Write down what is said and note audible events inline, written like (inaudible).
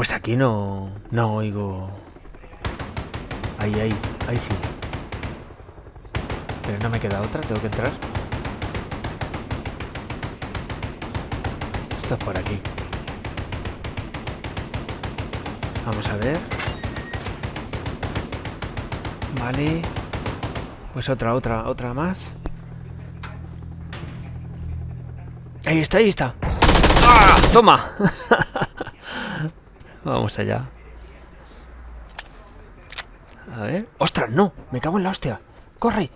Pues aquí no, no oigo... Ahí, ahí, ahí sí. Pero no me queda otra, tengo que entrar. Esto es por aquí. Vamos a ver. Vale. Pues otra, otra, otra más. Ahí está, ahí está. ¡Ah! ¡Toma! (laughs) Vamos allá. A ver. ¡Ostras, no! Me cago en la hostia. ¡Corre!